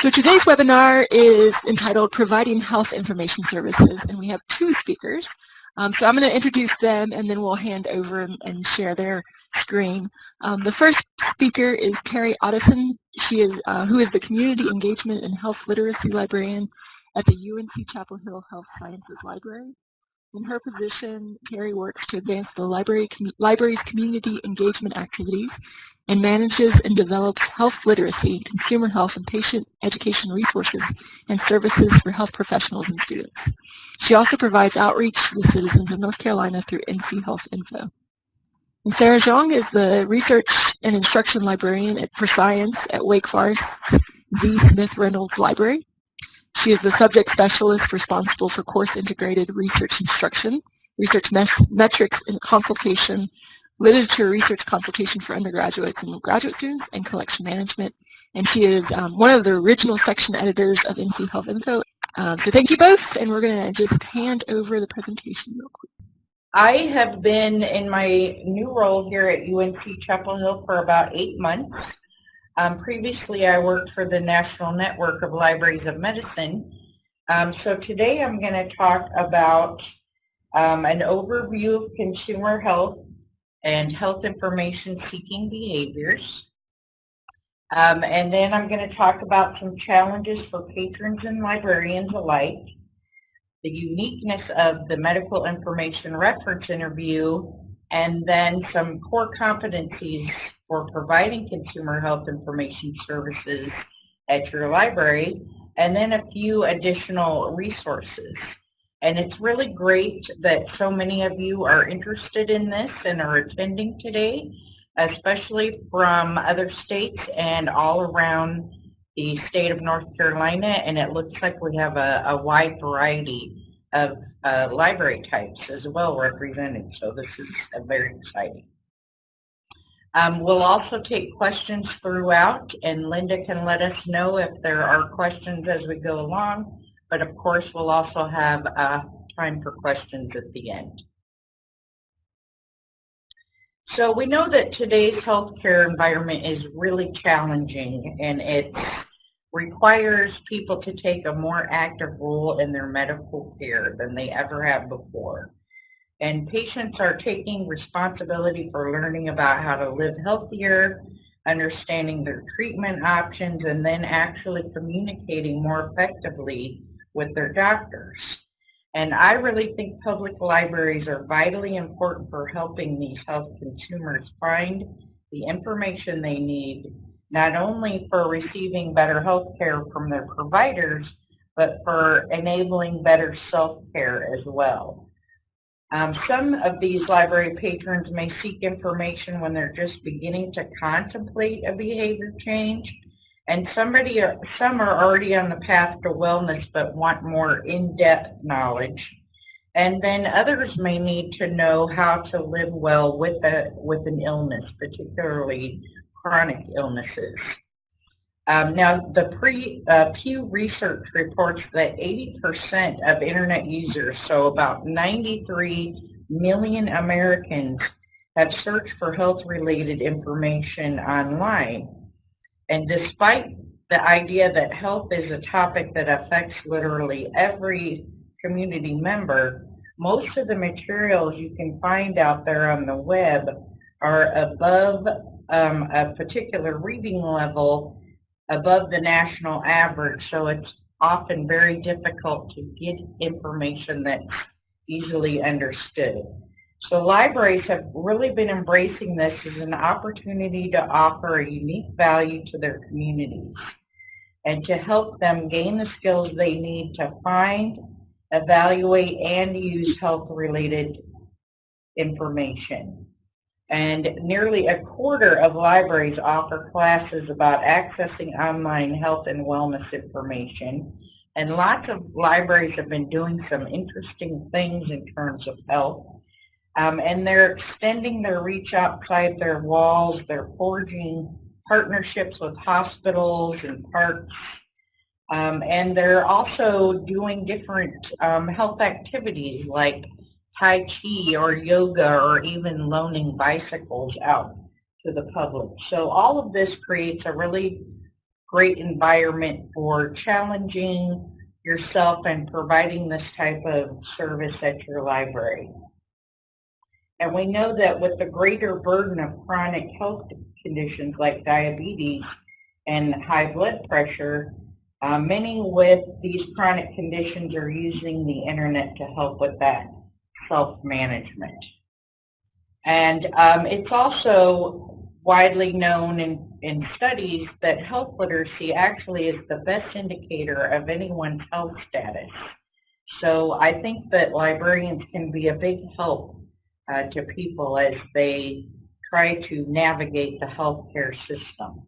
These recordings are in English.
So today's webinar is entitled Providing Health Information Services, and we have two speakers. Um, so I'm going to introduce them, and then we'll hand over and, share their screen. Um, the first speaker is Carrie Otteson, she is, uh, who is the Community Engagement and Health Literacy Librarian at the UNC Chapel Hill Health Sciences Library. In her position, Carrie works to advance the library com library's community engagement activities and manages and develops health literacy, consumer health, and patient education resources and services for health professionals and students. She also provides outreach to the citizens of North Carolina through NC Health Info. And Sarah Zhang is the Research and Instruction Librarian at, for Science at Wake Forest Z. Smith Reynolds Library. She is the subject specialist responsible for course-integrated research instruction, research metrics and consultation, literature research consultation for undergraduates and graduate students, and collection management. And she is um, one of the original section editors of NC Health Info. Um, so thank you both, and we're going to just hand over the presentation real quick. I have been in my new role here at UNC Chapel Hill for about eight months. Um, previously, I worked for the National Network of Libraries of Medicine. Um, so today I'm going to talk about um, an overview of consumer health and health information seeking behaviors. Um, and then I'm going to talk about some challenges for patrons and librarians alike, the uniqueness of the medical information reference interview, and then some core competencies for providing consumer health information services at your library, and then a few additional resources. And it's really great that so many of you are interested in this and are attending today, especially from other states and all around the state of North Carolina. And it looks like we have a, a wide variety of uh, library types as well represented. So this is very exciting. Um, we'll also take questions throughout, and Linda can let us know if there are questions as we go along. But of course, we'll also have uh, time for questions at the end. So we know that today's healthcare environment is really challenging, and it requires people to take a more active role in their medical care than they ever have before. And patients are taking responsibility for learning about how to live healthier, understanding their treatment options, and then actually communicating more effectively with their doctors. And I really think public libraries are vitally important for helping these health consumers find the information they need, not only for receiving better health care from their providers, but for enabling better self-care as well. Um, some of these library patrons may seek information when they're just beginning to contemplate a behavior change, and somebody, some are already on the path to wellness but want more in-depth knowledge. And then others may need to know how to live well with, a, with an illness, particularly chronic illnesses. Um, now, the pre, uh, Pew Research reports that 80% of Internet users, so about 93 million Americans, have searched for health-related information online. And despite the idea that health is a topic that affects literally every community member, most of the materials you can find out there on the web are above um, a particular reading level above the national average, so it's often very difficult to get information that's easily understood. So libraries have really been embracing this as an opportunity to offer a unique value to their communities and to help them gain the skills they need to find, evaluate, and use health-related information and nearly a quarter of libraries offer classes about accessing online health and wellness information. And lots of libraries have been doing some interesting things in terms of health. Um, and they're extending their reach outside their walls. They're forging partnerships with hospitals and parks. Um, and they're also doing different um, health activities like Tai Chi or yoga or even loaning bicycles out to the public. So all of this creates a really great environment for challenging yourself and providing this type of service at your library. And we know that with the greater burden of chronic health conditions like diabetes and high blood pressure, uh, many with these chronic conditions are using the internet to help with that self-management. And um, it's also widely known in, in studies that health literacy actually is the best indicator of anyone's health status. So I think that librarians can be a big help uh, to people as they try to navigate the healthcare system.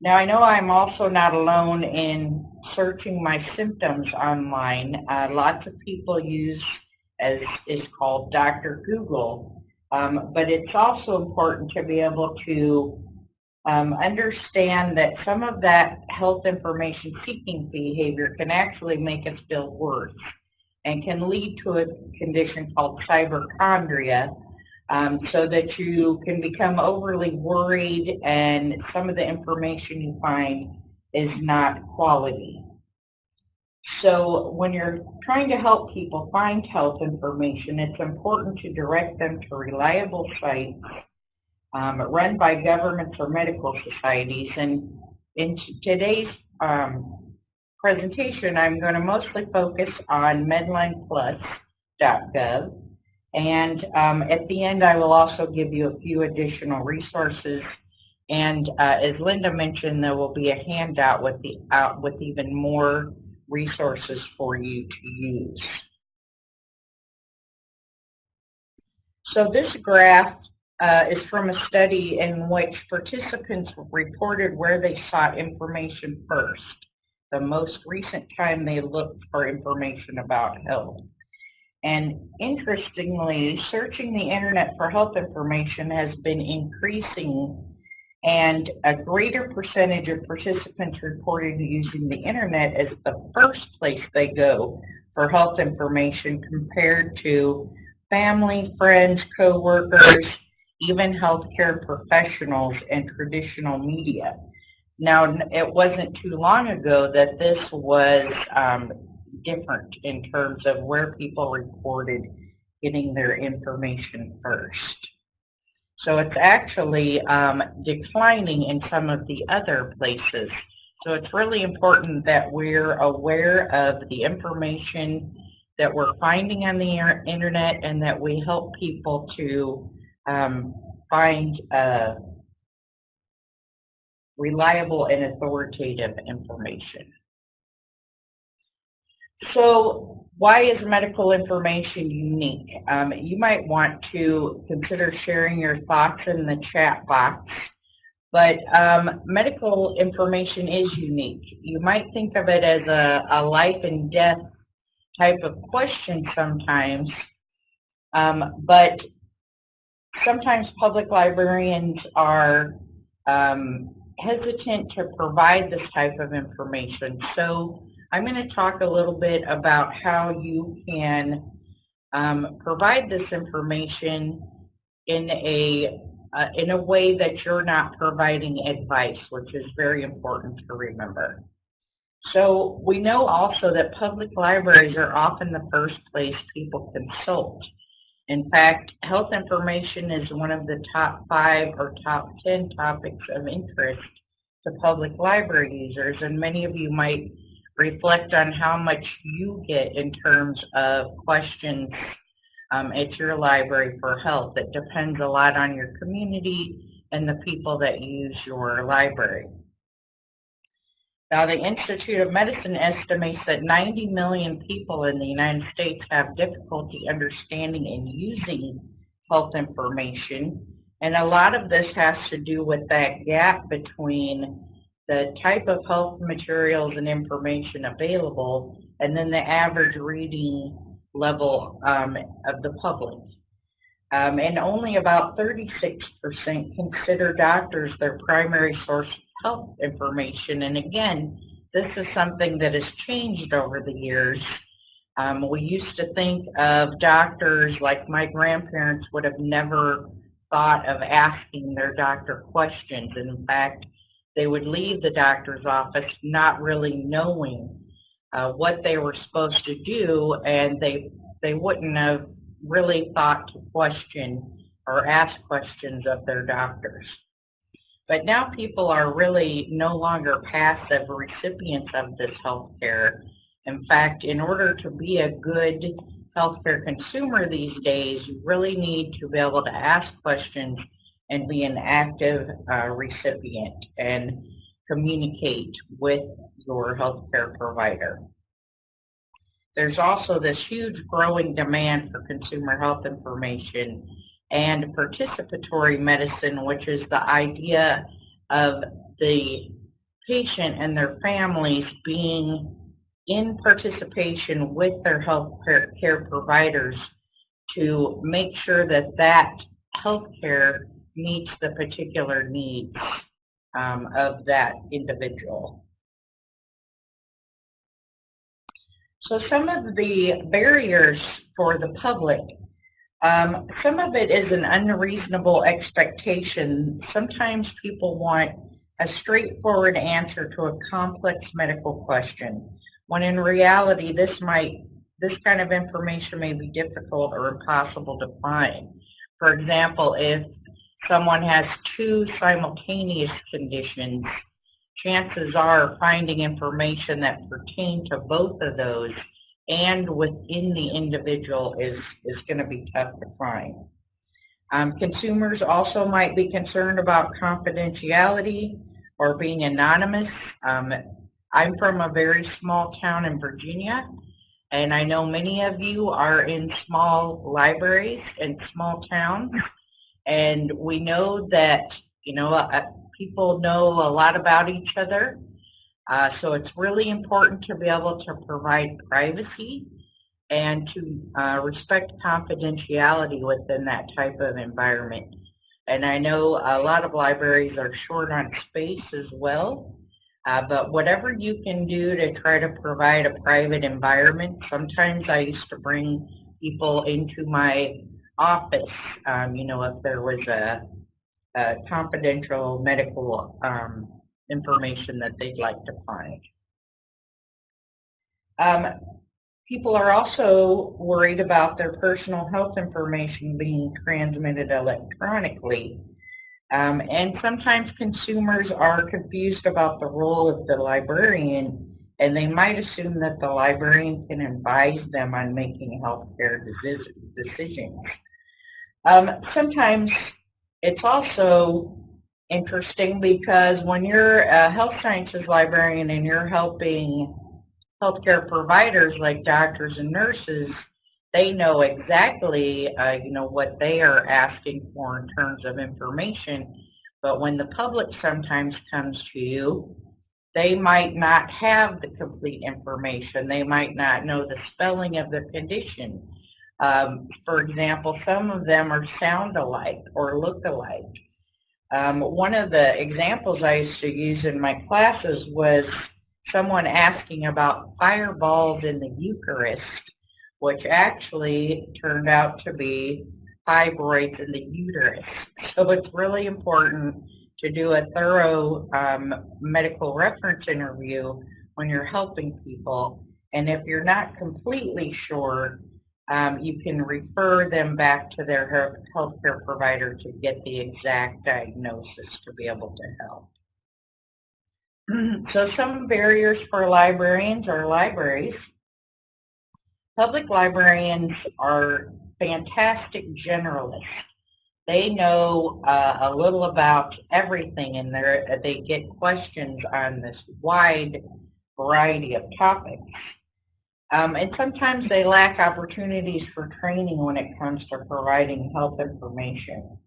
Now I know I'm also not alone in searching my symptoms online. Uh, lots of people use as is called Dr. Google, um, but it's also important to be able to um, understand that some of that health information seeking behavior can actually make us feel worse and can lead to a condition called cyberchondria, um, so that you can become overly worried and some of the information you find is not quality. So when you're trying to help people find health information, it's important to direct them to reliable sites um, run by governments or medical societies. And in today's um, presentation, I'm going to mostly focus on medlineplus.gov and um, at the end, I will also give you a few additional resources. And uh, as Linda mentioned, there will be a handout with, the, uh, with even more resources for you to use. So this graph uh, is from a study in which participants reported where they sought information first, the most recent time they looked for information about health. And interestingly, searching the internet for health information has been increasing and a greater percentage of participants reported using the internet as the first place they go for health information compared to family, friends, coworkers, even healthcare professionals and traditional media. Now, it wasn't too long ago that this was um, different in terms of where people reported getting their information first. So it's actually um, declining in some of the other places. So it's really important that we're aware of the information that we're finding on the internet and that we help people to um, find uh, reliable and authoritative information. So why is medical information unique? Um, you might want to consider sharing your thoughts in the chat box. But um, medical information is unique. You might think of it as a, a life and death type of question sometimes, um, but sometimes public librarians are um, hesitant to provide this type of information. So I'm going to talk a little bit about how you can um, provide this information in a uh, in a way that you're not providing advice, which is very important to remember. So we know also that public libraries are often the first place people consult. In fact, health information is one of the top five or top 10 topics of interest to public library users, and many of you might reflect on how much you get in terms of questions um, at your library for help. It depends a lot on your community and the people that use your library. Now, the Institute of Medicine estimates that 90 million people in the United States have difficulty understanding and using health information, and a lot of this has to do with that gap between the type of health materials and information available, and then the average reading level um, of the public. Um, and only about 36% consider doctors their primary source of health information. And again, this is something that has changed over the years. Um, we used to think of doctors like my grandparents would have never thought of asking their doctor questions. In fact, they would leave the doctor's office not really knowing uh, what they were supposed to do and they they wouldn't have really thought to question or ask questions of their doctors. But now people are really no longer passive recipients of this health care. In fact, in order to be a good healthcare consumer these days, you really need to be able to ask questions and be an active uh, recipient and communicate with your healthcare provider. There's also this huge growing demand for consumer health information and participatory medicine, which is the idea of the patient and their families being in participation with their health care providers to make sure that that health care meets the particular needs um, of that individual. So some of the barriers for the public, um, some of it is an unreasonable expectation. Sometimes people want a straightforward answer to a complex medical question, when in reality this might, this kind of information may be difficult or impossible to find. For example, if someone has two simultaneous conditions, chances are finding information that pertain to both of those and within the individual is, is going to be tough to find. Um, consumers also might be concerned about confidentiality or being anonymous. Um, I'm from a very small town in Virginia, and I know many of you are in small libraries and small towns, and we know that, you know, uh, people know a lot about each other. Uh, so it's really important to be able to provide privacy and to uh, respect confidentiality within that type of environment. And I know a lot of libraries are short on space as well. Uh, but whatever you can do to try to provide a private environment, sometimes I used to bring people into my office, um, you know, if there was a uh, confidential medical um, information that they'd like to find. Um, people are also worried about their personal health information being transmitted electronically. Um, and sometimes consumers are confused about the role of the librarian and they might assume that the librarian can advise them on making healthcare decisions. Um, sometimes it's also interesting because when you're a health sciences librarian and you're helping healthcare providers like doctors and nurses, they know exactly, uh, you know, what they are asking for in terms of information. But when the public sometimes comes to you, they might not have the complete information. They might not know the spelling of the condition. Um, for example, some of them are sound alike or look alike. Um, one of the examples I used to use in my classes was someone asking about fireballs in the Eucharist, which actually turned out to be fibroids in the uterus. So it's really important to do a thorough um, medical reference interview when you're helping people. And if you're not completely sure, um, you can refer them back to their healthcare provider to get the exact diagnosis to be able to help. so some barriers for librarians or libraries. Public librarians are fantastic generalists. They know uh, a little about everything and they get questions on this wide variety of topics. Um, and sometimes they lack opportunities for training when it comes to providing health information.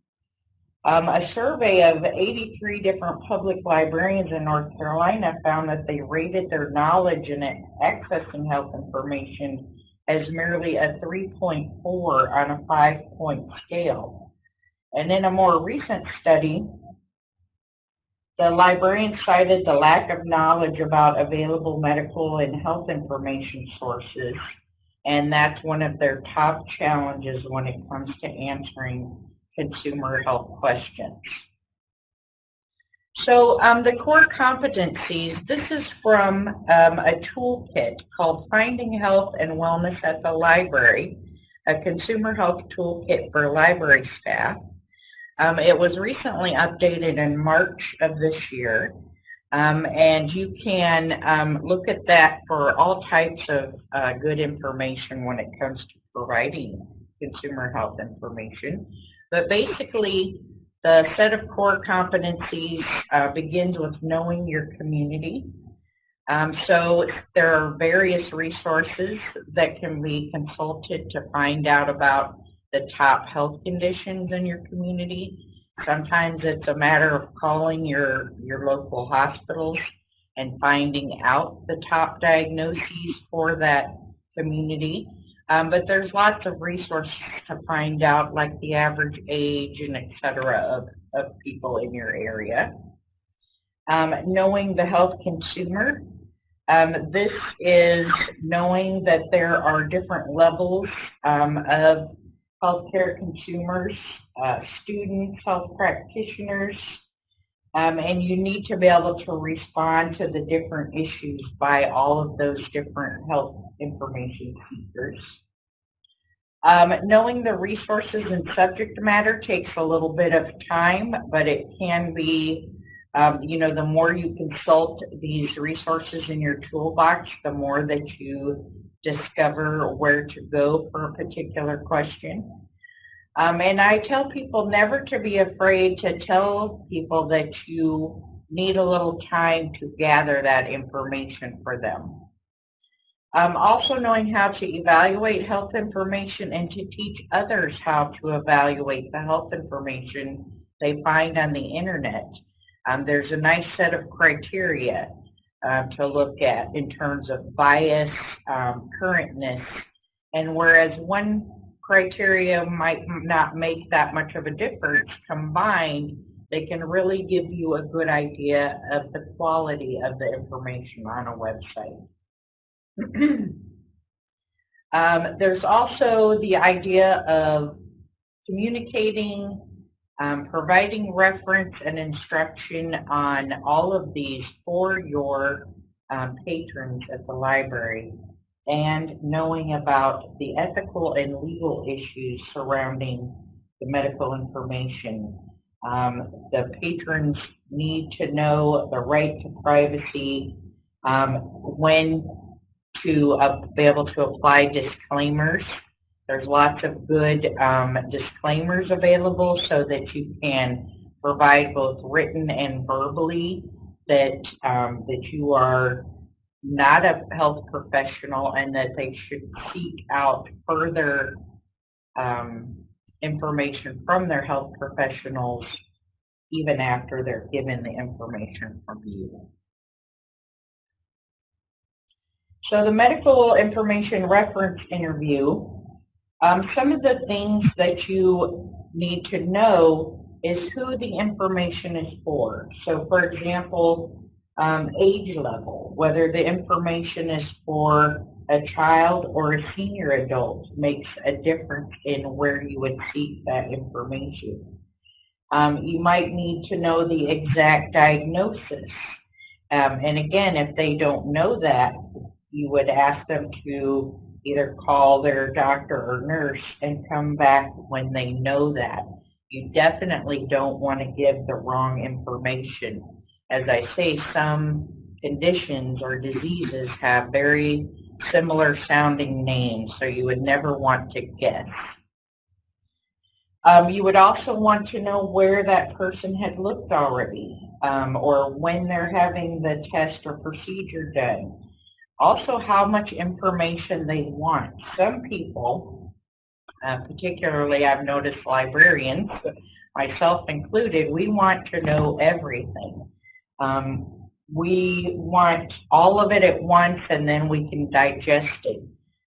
Um, a survey of 83 different public librarians in North Carolina found that they rated their knowledge in accessing health information as merely a 3.4 on a five-point scale. And in a more recent study, the librarian cited the lack of knowledge about available medical and health information sources, and that's one of their top challenges when it comes to answering consumer health questions. So um, the core competencies, this is from um, a toolkit called Finding Health and Wellness at the Library, a consumer health toolkit for library staff. Um, it was recently updated in March of this year. Um, and you can um, look at that for all types of uh, good information when it comes to providing consumer health information. But basically, the set of core competencies uh, begins with knowing your community. Um, so there are various resources that can be consulted to find out about the top health conditions in your community. Sometimes it's a matter of calling your, your local hospitals and finding out the top diagnoses for that community. Um, but there's lots of resources to find out like the average age and et cetera of, of people in your area. Um, knowing the health consumer. Um, this is knowing that there are different levels um, of healthcare consumers, uh, students, health practitioners, um, and you need to be able to respond to the different issues by all of those different health information seekers. Um, knowing the resources and subject matter takes a little bit of time, but it can be, um, you know, the more you consult these resources in your toolbox, the more that you discover where to go for a particular question. Um, and I tell people never to be afraid to tell people that you need a little time to gather that information for them. Um, also knowing how to evaluate health information and to teach others how to evaluate the health information they find on the internet. Um, there's a nice set of criteria uh, to look at in terms of bias, um, currentness, and whereas one criteria might not make that much of a difference, combined, they can really give you a good idea of the quality of the information on a website. um, there's also the idea of communicating, um, providing reference and instruction on all of these for your um, patrons at the library and knowing about the ethical and legal issues surrounding the medical information. Um, the patrons need to know the right to privacy, um, when to uh, be able to apply disclaimers. There's lots of good um, disclaimers available so that you can provide both written and verbally that um, that you are not a health professional and that they should seek out further um, information from their health professionals even after they're given the information from you. So the medical information reference interview, um, some of the things that you need to know is who the information is for. So for example, um, age level, whether the information is for a child or a senior adult makes a difference in where you would seek that information. Um, you might need to know the exact diagnosis. Um, and again, if they don't know that, you would ask them to either call their doctor or nurse and come back when they know that. You definitely don't want to give the wrong information. As I say, some conditions or diseases have very similar sounding names, so you would never want to guess. Um, you would also want to know where that person had looked already um, or when they're having the test or procedure done. Also, how much information they want. Some people, uh, particularly I've noticed librarians, myself included, we want to know everything. Um, we want all of it at once and then we can digest it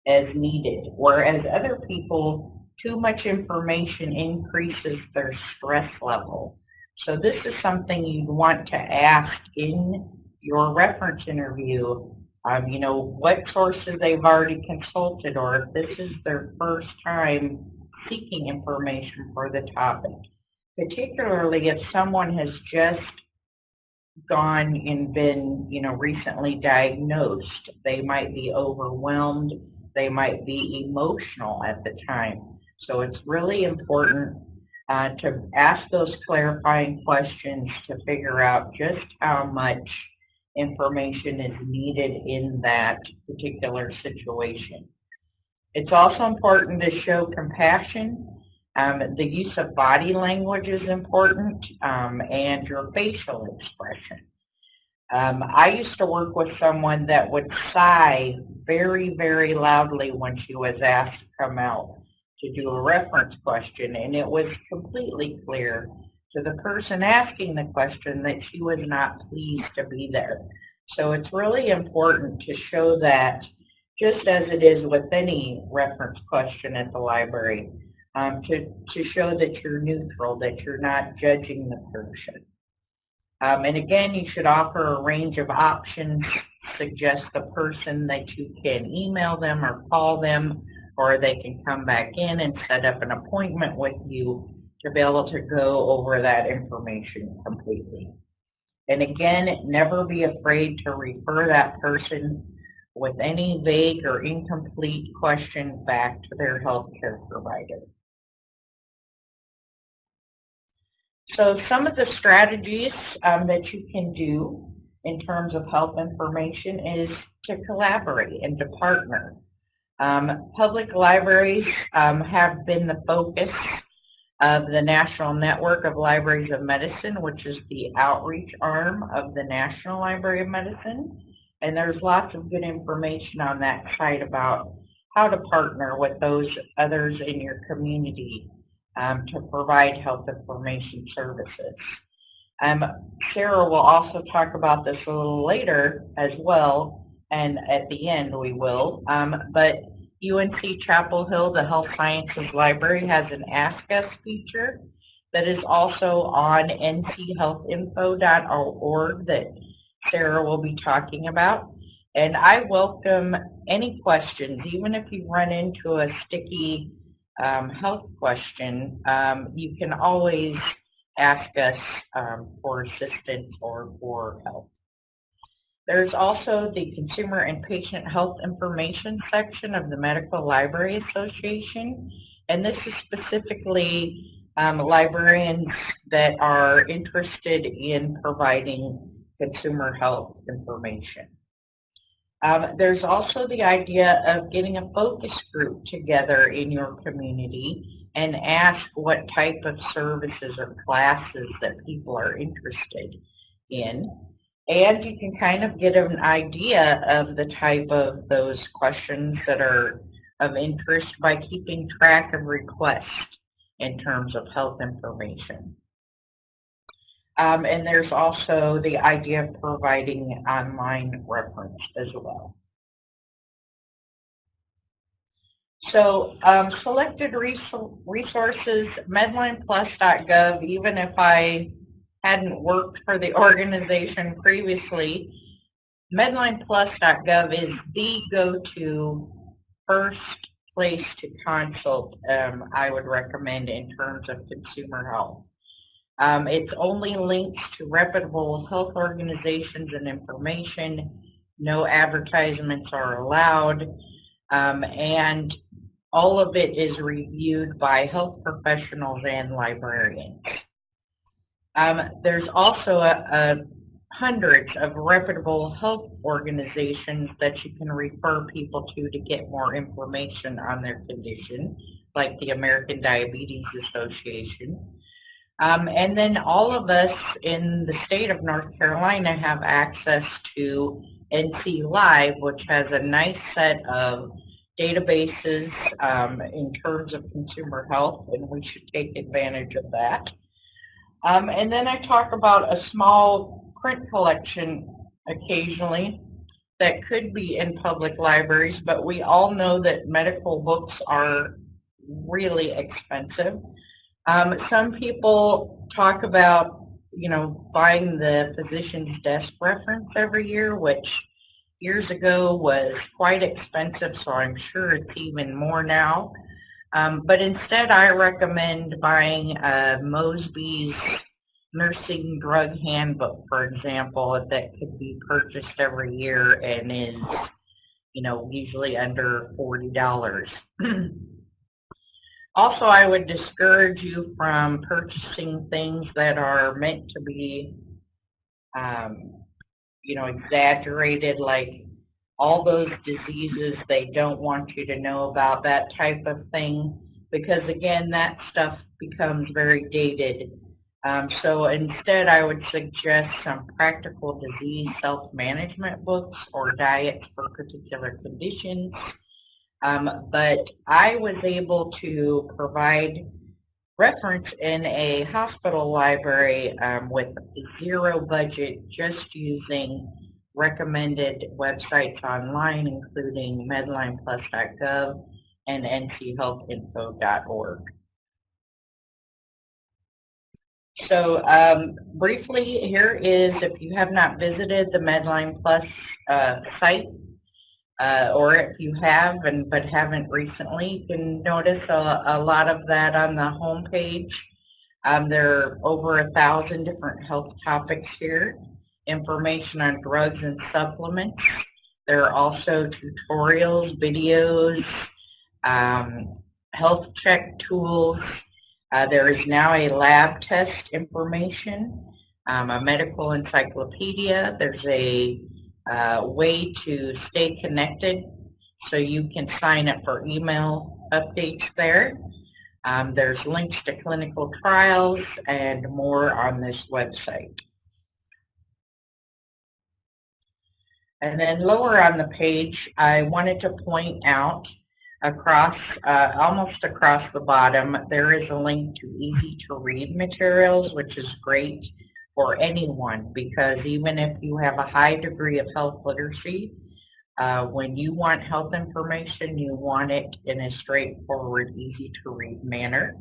as needed. Whereas other people, too much information increases their stress level. So this is something you'd want to ask in your reference interview um, you know, what sources they've already consulted or if this is their first time seeking information for the topic. Particularly if someone has just gone and been, you know, recently diagnosed. They might be overwhelmed. They might be emotional at the time. So it's really important uh, to ask those clarifying questions to figure out just how much information is needed in that particular situation. It's also important to show compassion. Um, the use of body language is important um, and your facial expression. Um, I used to work with someone that would sigh very, very loudly when she was asked to come out to do a reference question, and it was completely clear to the person asking the question that she was not pleased to be there. So it's really important to show that, just as it is with any reference question at the library, um, to, to show that you're neutral, that you're not judging the person. Um, and again, you should offer a range of options, suggest the person that you can email them or call them or they can come back in and set up an appointment with you to be able to go over that information completely. And again, never be afraid to refer that person with any vague or incomplete question back to their healthcare provider. So some of the strategies um, that you can do in terms of health information is to collaborate and to partner. Um, public libraries um, have been the focus of the National Network of Libraries of Medicine, which is the outreach arm of the National Library of Medicine. And there's lots of good information on that site about how to partner with those others in your community um, to provide health information services. Um, Sarah will also talk about this a little later as well, and at the end we will. Um, but UNC Chapel Hill, the Health Sciences Library, has an Ask Us feature that is also on nchealthinfo.org that Sarah will be talking about. And I welcome any questions, even if you run into a sticky um, health question, um, you can always ask us um, for assistance or for help. There's also the Consumer and Patient Health Information section of the Medical Library Association, and this is specifically um, librarians that are interested in providing consumer health information. Um, there's also the idea of getting a focus group together in your community and ask what type of services or classes that people are interested in and you can kind of get an idea of the type of those questions that are of interest by keeping track of requests in terms of health information. Um, and there's also the idea of providing online reference as well. So um, selected resources, medlineplus.gov, even if I hadn't worked for the organization previously, MedlinePlus.gov is the go-to first place to consult um, I would recommend in terms of consumer health. Um, it's only links to reputable health organizations and information. No advertisements are allowed. Um, and all of it is reviewed by health professionals and librarians. Um, there's also a, a hundreds of reputable health organizations that you can refer people to to get more information on their condition, like the American Diabetes Association. Um, and then all of us in the state of North Carolina have access to NC Live, which has a nice set of databases um, in terms of consumer health, and we should take advantage of that. Um, and then I talk about a small print collection occasionally that could be in public libraries, but we all know that medical books are really expensive. Um, some people talk about, you know, buying the physician's desk reference every year, which years ago was quite expensive, so I'm sure it's even more now. Um, but instead, I recommend buying a Mosby's nursing drug handbook, for example, that could be purchased every year and is, you know, usually under $40. also, I would discourage you from purchasing things that are meant to be, um, you know, exaggerated, like all those diseases they don't want you to know about, that type of thing, because again, that stuff becomes very dated um, so instead, I would suggest some practical disease self-management books or diets for particular conditions. Um, but I was able to provide reference in a hospital library um, with zero budget, just using recommended websites online, including medlineplus.gov and nchealthinfo.org. So um, briefly, here is if you have not visited the Medline Plus uh, site, uh, or if you have and but haven't recently, you can notice a, a lot of that on the home page. Um, there are over a thousand different health topics here, information on drugs and supplements. There are also tutorials, videos, um, health check tools, uh, there is now a lab test information, um, a medical encyclopedia. There's a uh, way to stay connected so you can sign up for email updates there. Um, there's links to clinical trials and more on this website. And then lower on the page, I wanted to point out across, uh, almost across the bottom, there is a link to easy to read materials, which is great for anyone because even if you have a high degree of health literacy, uh, when you want health information, you want it in a straightforward, easy to read manner.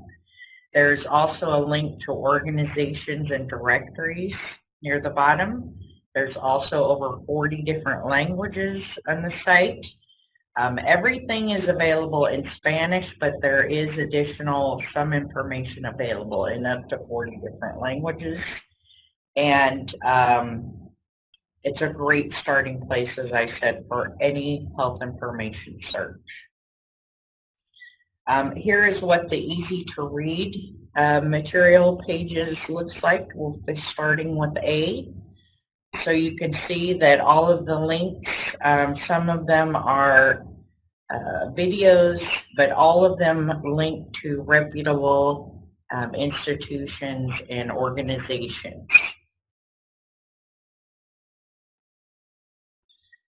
There's also a link to organizations and directories near the bottom. There's also over 40 different languages on the site. Um, everything is available in Spanish, but there is additional, some information available in up to 40 different languages. And um, it's a great starting place, as I said, for any health information search. Um, here is what the easy to read uh, material pages looks like. We'll be starting with A. So you can see that all of the links, um, some of them are uh, videos, but all of them link to reputable um, institutions and organizations.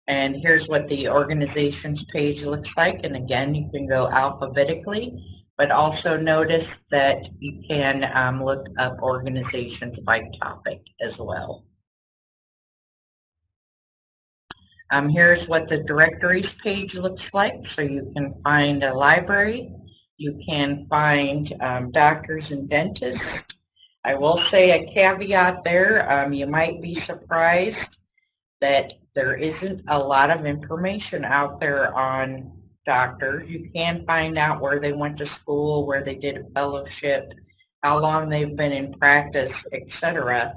And here's what the organizations page looks like. And again, you can go alphabetically, but also notice that you can um, look up organizations by topic as well. Um, here's what the directories page looks like. So you can find a library. You can find um, doctors and dentists. I will say a caveat there. Um, you might be surprised that there isn't a lot of information out there on doctors. You can find out where they went to school, where they did a fellowship, how long they've been in practice, etc.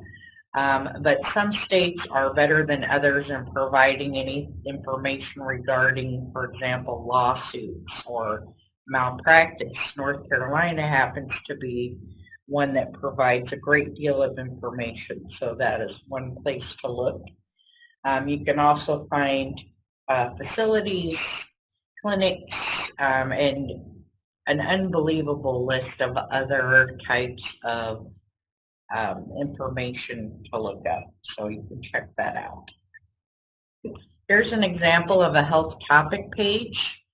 Um, but some states are better than others in providing any information regarding, for example, lawsuits or malpractice. North Carolina happens to be one that provides a great deal of information, so that is one place to look. Um, you can also find uh, facilities, clinics, um, and an unbelievable list of other types of um, information to look up, so you can check that out. Here's an example of a health topic page.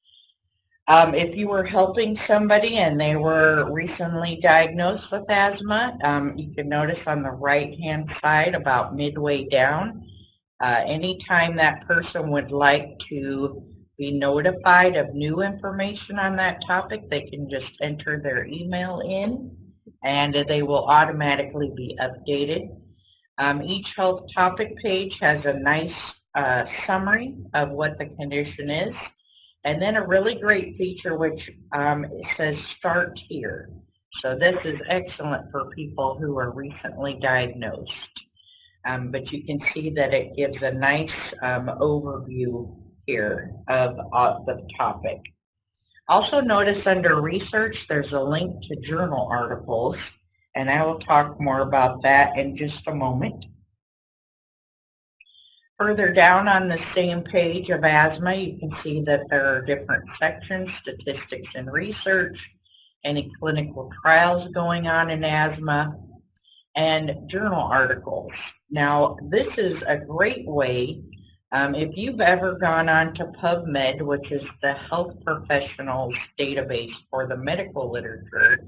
Um, if you were helping somebody and they were recently diagnosed with asthma, um, you can notice on the right-hand side about midway down, uh, anytime that person would like to be notified of new information on that topic, they can just enter their email in and they will automatically be updated. Um, each health topic page has a nice uh, summary of what the condition is and then a really great feature which um, says start here. So this is excellent for people who are recently diagnosed. Um, but you can see that it gives a nice um, overview here of uh, the topic. Also notice under research there's a link to journal articles and I will talk more about that in just a moment. Further down on the same page of asthma, you can see that there are different sections, statistics and research, any clinical trials going on in asthma, and journal articles. Now, this is a great way, um, if you've ever gone on to PubMed, which is the health professionals database for the medical literature,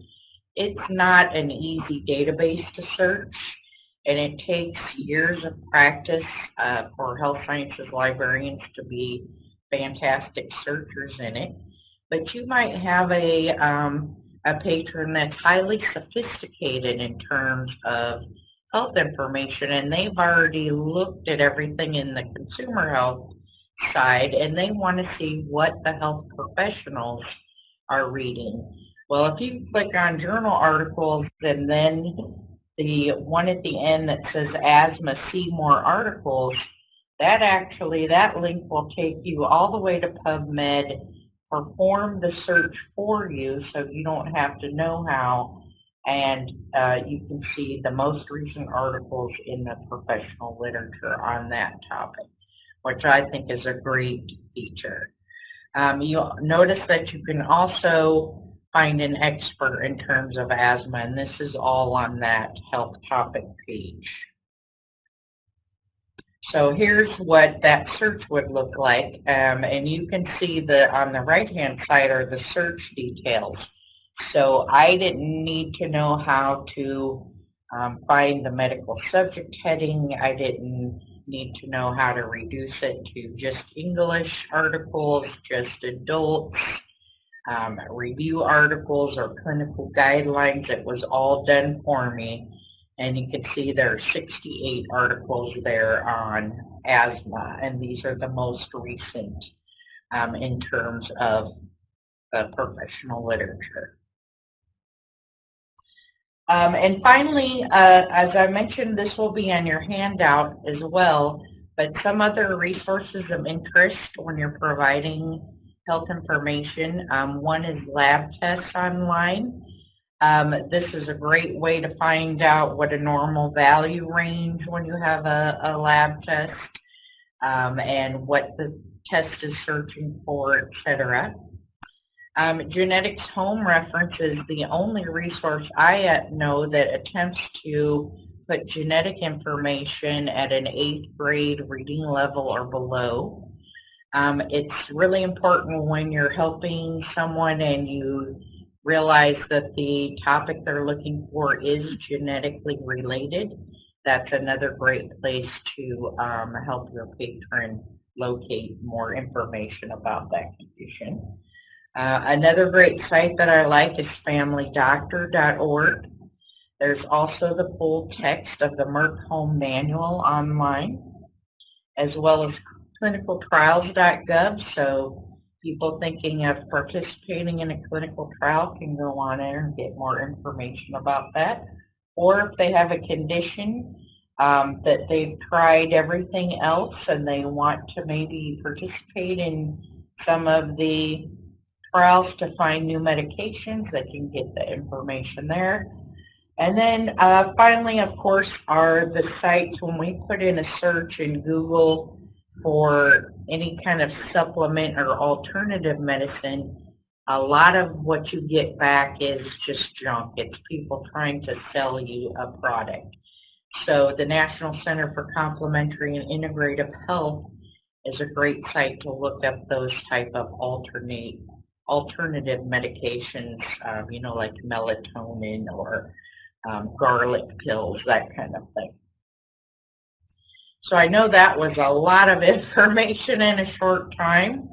it's not an easy database to search and it takes years of practice uh, for health sciences librarians to be fantastic searchers in it. But you might have a, um, a patron that's highly sophisticated in terms of health information and they've already looked at everything in the consumer health side and they want to see what the health professionals are reading. Well, if you click on journal articles and then the one at the end that says asthma, see more articles, that actually, that link will take you all the way to PubMed, perform the search for you so you don't have to know how, and uh, you can see the most recent articles in the professional literature on that topic, which I think is a great feature. Um, you'll notice that you can also find an expert in terms of asthma, and this is all on that health topic page. So here's what that search would look like, um, and you can see that on the right-hand side are the search details. So I didn't need to know how to um, find the medical subject heading. I didn't need to know how to reduce it to just English articles, just adults, um, review articles or clinical guidelines. It was all done for me. And you can see there are 68 articles there on asthma, and these are the most recent um, in terms of the professional literature. Um, and finally, uh, as I mentioned, this will be on your handout as well, but some other resources of interest when you're providing health information. Um, one is lab tests online. Um, this is a great way to find out what a normal value range when you have a, a lab test um, and what the test is searching for, etc. Um, Genetics Home Reference is the only resource I uh, know that attempts to put genetic information at an eighth grade reading level or below. Um, it's really important when you're helping someone and you realize that the topic they're looking for is genetically related. That's another great place to um, help your patron locate more information about that condition. Uh, another great site that I like is familydoctor.org. There's also the full text of the Merck Home Manual online, as well as clinicaltrials.gov, so people thinking of participating in a clinical trial can go on there and get more information about that. Or if they have a condition um, that they've tried everything else and they want to maybe participate in some of the trials to find new medications, they can get the information there. And then uh, finally, of course, are the sites when we put in a search in Google for any kind of supplement or alternative medicine, a lot of what you get back is just junk. It's people trying to sell you a product. So the National Center for Complementary and Integrative Health is a great site to look up those type of alternate alternative medications, um, you know, like melatonin or um, garlic pills, that kind of thing. So I know that was a lot of information in a short time.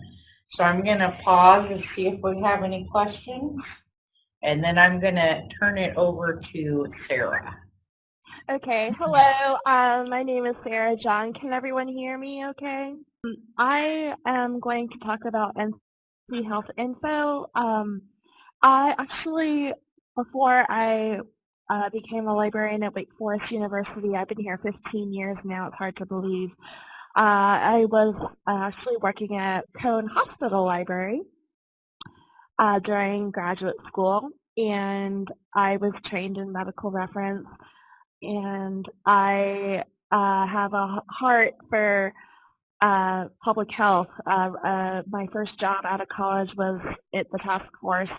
So I'm going to pause and see if we have any questions. And then I'm going to turn it over to Sarah. Okay, hello. Um, my name is Sarah John. Can everyone hear me okay? I am going to talk about NC Health Info. Um, I actually before I uh, became a librarian at Wake Forest University, I've been here 15 years now, it's hard to believe. Uh, I was actually working at Cone Hospital Library uh, during graduate school and I was trained in medical reference and I uh, have a heart for uh, public health. Uh, uh, my first job out of college was at the task force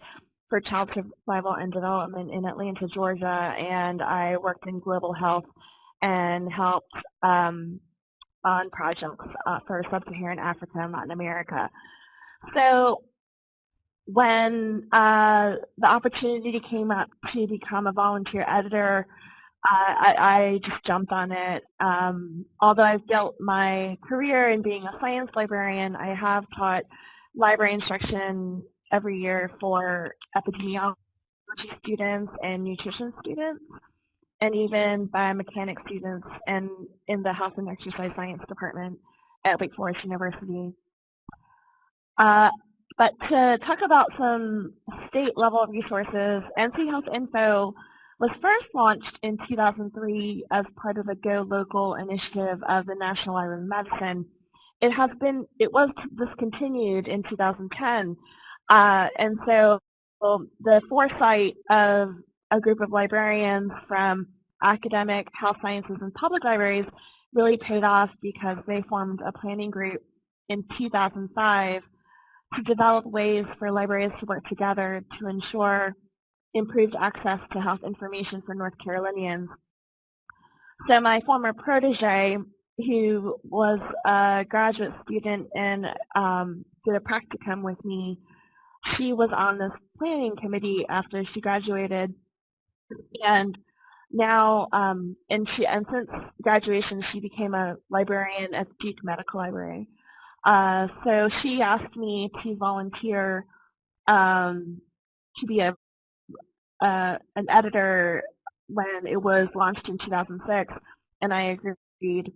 for child survival and development in Atlanta, Georgia, and I worked in global health and helped um, on projects uh, for sub-Saharan Africa and Latin America. So when uh, the opportunity came up to become a volunteer editor, I, I, just jumped on it. Um, although I've built my career in being a science librarian, I have taught library instruction every year for epidemiology students and nutrition students, and even biomechanics students and in the health and exercise science department at Wake Forest University. Uh, but to talk about some state level resources, NC Health Info was first launched in 2003 as part of the Go Local initiative of the National Library of Medicine. It has been, it was discontinued in 2010, uh, and so well, the foresight of a group of librarians from academic, health sciences, and public libraries really paid off because they formed a planning group in 2005 to develop ways for libraries to work together to ensure improved access to health information for North Carolinians. So my former protege, who was a graduate student and um, did a practicum with me, she was on this planning committee after she graduated, and now, um, and she and since graduation, she became a librarian at Duke Medical Library. Uh, so she asked me to volunteer um, to be a uh, an editor when it was launched in 2006, and I agreed.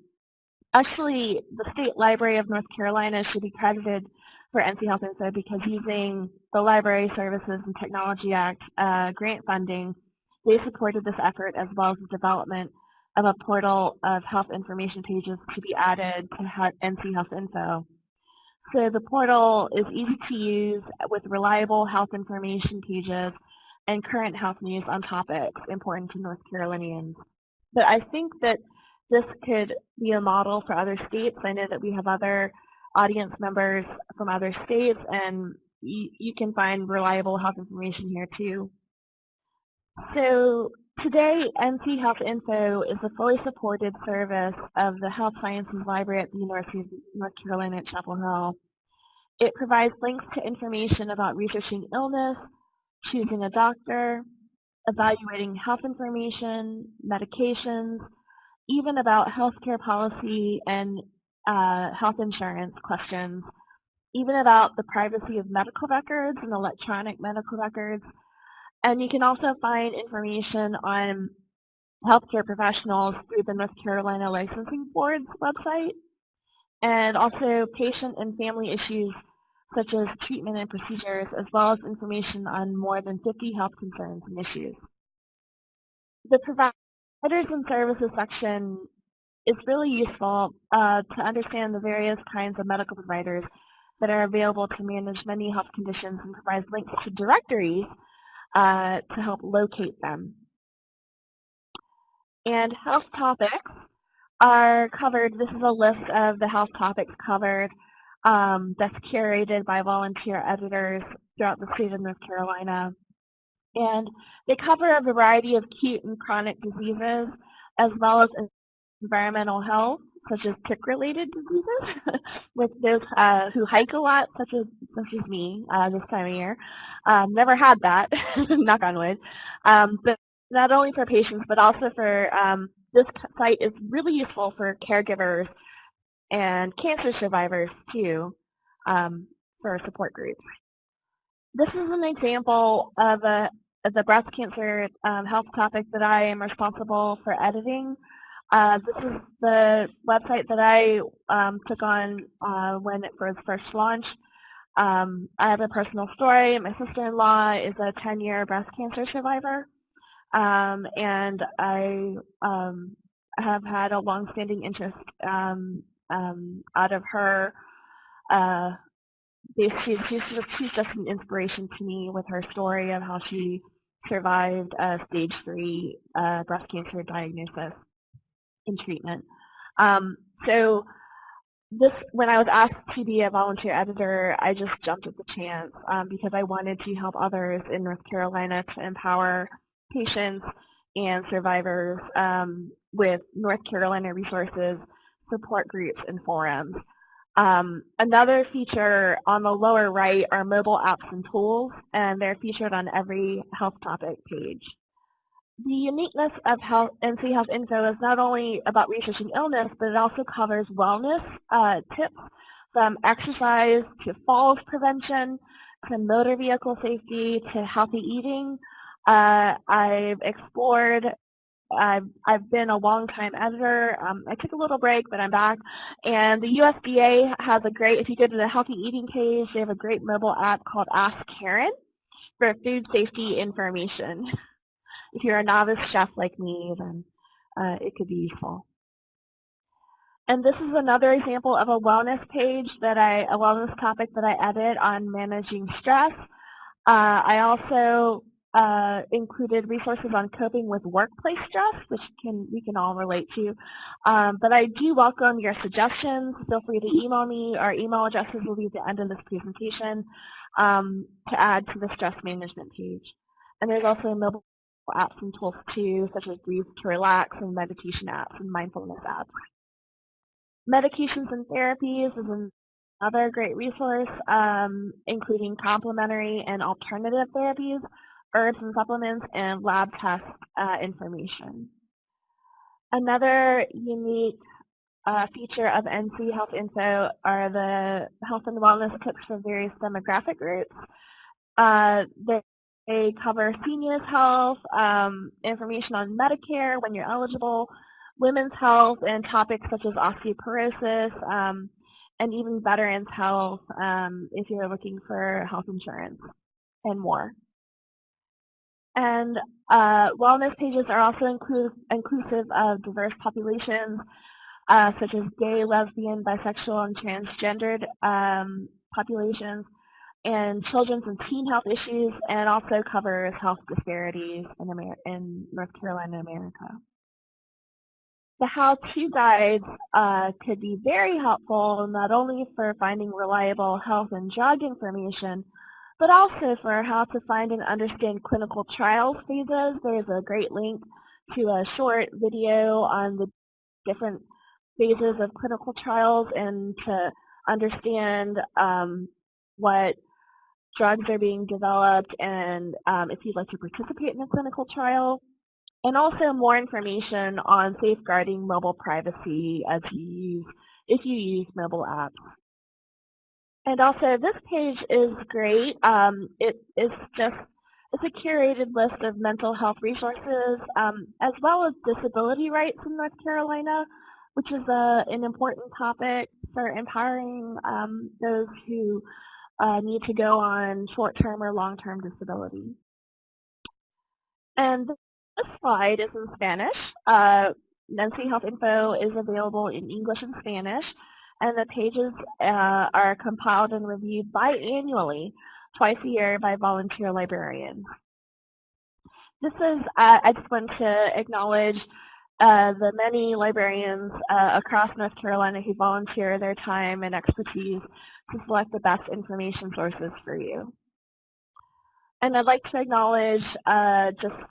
Actually, the State Library of North Carolina should be credited for NC Health Info because using the Library Services and Technology Act uh, grant funding, they supported this effort as well as the development of a portal of health information pages to be added to NC Health Info. So the portal is easy to use with reliable health information pages and current health news on topics important to North Carolinians. But I think that this could be a model for other states. I know that we have other audience members from other states and you, can find reliable health information here too. So today, NC Health Info is a fully supported service of the Health Sciences Library at the University of North Carolina at Chapel Hill. It provides links to information about researching illness, choosing a doctor, evaluating health information, medications, even about healthcare policy and uh, health insurance questions, even about the privacy of medical records and electronic medical records. And you can also find information on healthcare professionals through the North Carolina Licensing Board's website, and also patient and family issues such as treatment and procedures, as well as information on more than 50 health concerns and issues. The providers and services section is really useful uh, to understand the various kinds of medical providers that are available to manage many health conditions and provides links to directories uh, to help locate them. And health topics are covered, this is a list of the health topics covered um, that's curated by volunteer editors throughout the state of North Carolina. And they cover a variety of acute and chronic diseases as well as environmental health, such as tick-related diseases, with those uh, who hike a lot, such as such as me uh, this time of year. Um, never had that, knock on wood. Um, but not only for patients, but also for um, this site is really useful for caregivers and cancer survivors too um, for support groups. This is an example of a the breast cancer um, health topic that I am responsible for editing. Uh, this is the website that I um, took on uh, when it was first launched. Um, I have a personal story. My sister-in-law is a 10-year breast cancer survivor, um, and I um, have had a long-standing interest um, um, out of her. Uh, she's, she's, just, she's just an inspiration to me with her story of how she survived a stage three uh, breast cancer diagnosis and treatment. Um, so this, when I was asked to be a volunteer editor, I just jumped at the chance um, because I wanted to help others in North Carolina to empower patients and survivors um, with North Carolina resources, support groups, and forums. Um, another feature on the lower right are mobile apps and tools, and they're featured on every health topic page. The uniqueness of health, NC Health Info is not only about researching illness, but it also covers wellness uh, tips from exercise to falls prevention to motor vehicle safety to healthy eating. Uh, I've explored I've, I've been a long-time editor. Um, I took a little break, but I'm back. And the USDA has a great, if you go to the Healthy Eating page, they have a great mobile app called Ask Karen for food safety information. if you're a novice chef like me, then uh, it could be useful. And this is another example of a wellness page that I, a wellness topic that I edit on managing stress. Uh, I also uh, included resources on coping with workplace stress, which can we can all relate to. Um, but I do welcome your suggestions. Feel free to email me. Our email addresses will be at the end of this presentation um, to add to the stress management page. And there's also mobile apps and tools too, such as Breathe to Relax and meditation apps and mindfulness apps. Medications and therapies is another great resource, um, including complementary and alternative therapies herbs and supplements, and lab test uh, information. Another unique uh, feature of NC Health Info are the health and wellness tips for various demographic groups. Uh, they, they, cover seniors health, um, information on Medicare when you're eligible, women's health, and topics such as osteoporosis, um, and even veterans health um, if you're looking for health insurance and more. And uh, wellness pages are also inclu inclusive of diverse populations, uh, such as gay, lesbian, bisexual, and transgendered um, populations, and children's and teen health issues, and also covers health disparities in, Amer in North Carolina, America. The how-to guides uh, could be very helpful not only for finding reliable health and drug information, but also for how to find and understand clinical trials phases. There's a great link to a short video on the different phases of clinical trials and to understand um, what drugs are being developed and um, if you'd like to participate in a clinical trial. And also more information on safeguarding mobile privacy as you use, if you use mobile apps. And also, this page is great. Um, it is just it's a curated list of mental health resources, um, as well as disability rights in North Carolina, which is a, an important topic for empowering um, those who uh, need to go on short-term or long-term disability. And this slide is in Spanish. Uh, Health Info is available in English and Spanish and the pages uh, are compiled and reviewed biannually, twice a year by volunteer librarians. This is, uh, I just want to acknowledge uh, the many librarians uh, across North Carolina who volunteer their time and expertise to select the best information sources for you. And I'd like to acknowledge uh, just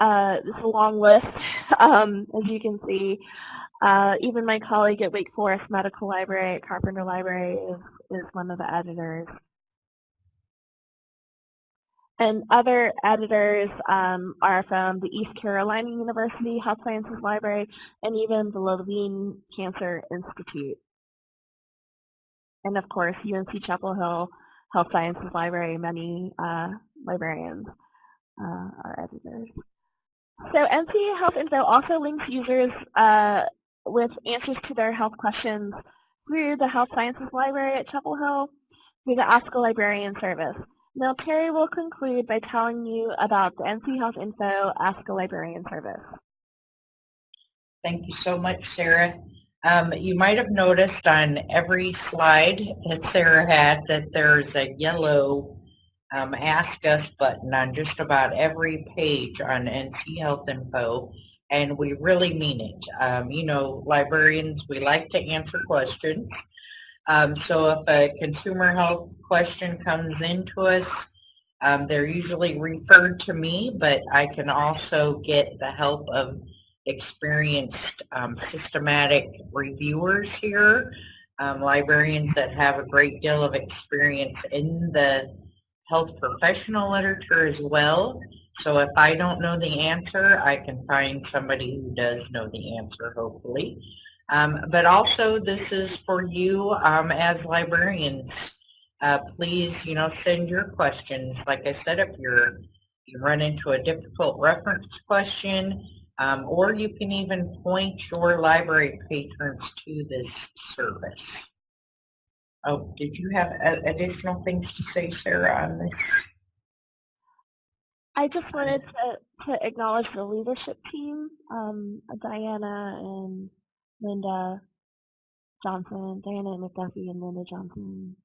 uh, this is a long list, um, as you can see, uh, even my colleague at Wake Forest Medical Library at Carpenter Library is, is one of the editors. And other editors um, are from the East Carolina University Health Sciences Library and even the Levine Cancer Institute. And of course, UNC Chapel Hill Health Sciences Library, many uh, librarians uh, are editors. So NC Health Info also links users uh, with answers to their health questions through the Health Sciences Library at Chapel Hill through the Ask a Librarian service. Now Terry will conclude by telling you about the NC Health Info Ask a Librarian service. Thank you so much, Sarah. Um, you might have noticed on every slide that Sarah had that there's a yellow um, Ask Us button on just about every page on NC Health Info, and we really mean it. Um, you know, librarians, we like to answer questions. Um, so if a consumer health question comes into us, um, they're usually referred to me, but I can also get the help of experienced um, systematic reviewers here, um, librarians that have a great deal of experience in the health professional literature as well. So if I don't know the answer, I can find somebody who does know the answer, hopefully. Um, but also this is for you um, as librarians. Uh, please, you know, send your questions. Like I said, if you're you run into a difficult reference question, um, or you can even point your library patrons to this service. Oh, did you have additional things to say, Sarah, on this? I just wanted to, to acknowledge the leadership team, um, Diana and Linda Johnson, Diana McDuffie and Linda Johnson.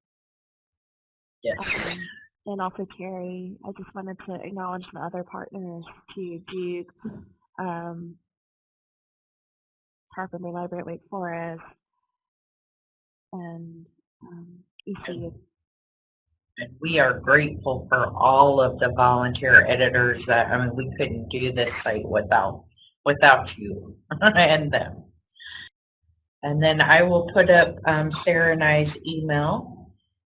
Yes. Um, and also Terry. I just wanted to acknowledge the other partners to Duke, um, Carpenter Library at Wake Forest, and um, ECU. And we are grateful for all of the volunteer editors that, I mean, we couldn't do this site without, without you and them. And then I will put up um, Sarah and I's email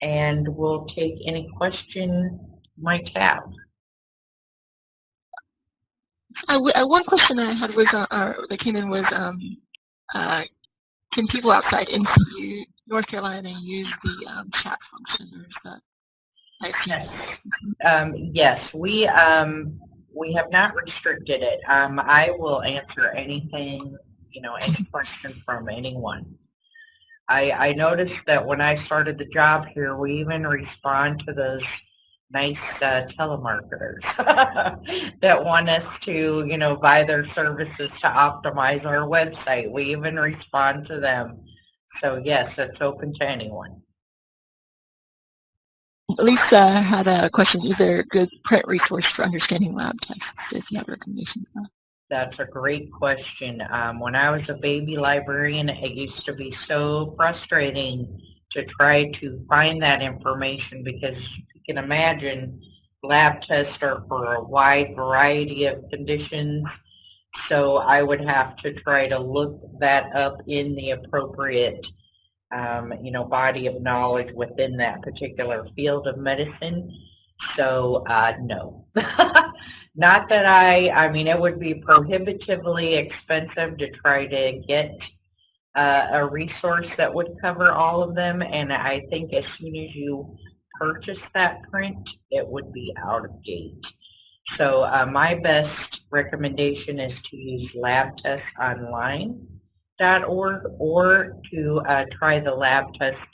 and we'll take any question you might have. Uh, uh, one question I had was, uh, uh, that came in was, um, uh, can people outside NCU, North Carolina, and use the um, chat function, or is that? Yes. Um, yes, we um, we have not restricted it. Um, I will answer anything, you know, any question from anyone. I, I noticed that when I started the job here, we even respond to those nice uh, telemarketers that want us to, you know, buy their services to optimize our website. We even respond to them. So yes, it's open to anyone. Lisa had a question. Is there a good print resource for understanding lab tests if you have recommendations? That's a great question. Um, when I was a baby librarian, it used to be so frustrating to try to find that information because you can imagine, lab tests are for a wide variety of conditions. So I would have to try to look that up in the appropriate, um, you know, body of knowledge within that particular field of medicine. So uh, no. Not that I, I mean, it would be prohibitively expensive to try to get uh, a resource that would cover all of them. And I think as soon as you purchase that print, it would be out of date. So uh, my best recommendation is to use labtestonline.org or to uh, try the lab test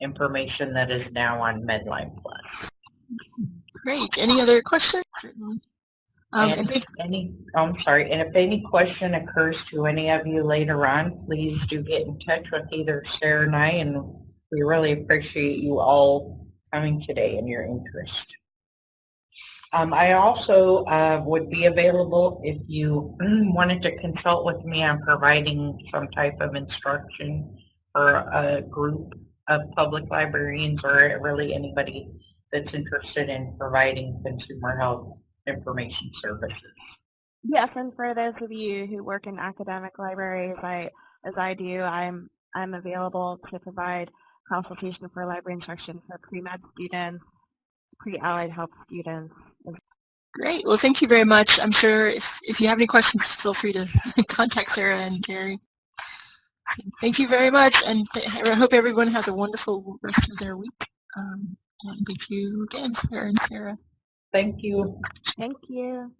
information that is now on Medline Plus. Great. Any other questions? Um, and if any, oh, I'm sorry, and if any question occurs to any of you later on, please do get in touch with either Sarah and I, and we really appreciate you all coming today and your interest. Um, I also uh, would be available if you wanted to consult with me on providing some type of instruction for a group of public librarians or really anybody that's interested in providing consumer health information services. Yes, and for those of you who work in academic libraries, I, as I do, I'm I'm available to provide consultation for library instruction for pre-med students, pre-allied health students. Great. Well, thank you very much. I'm sure if, if you have any questions, feel free to contact Sarah and Terry. Thank you very much, and I hope everyone has a wonderful rest of their week. Um, and thank you again, Sarah and Sarah. Thank you. Thank you.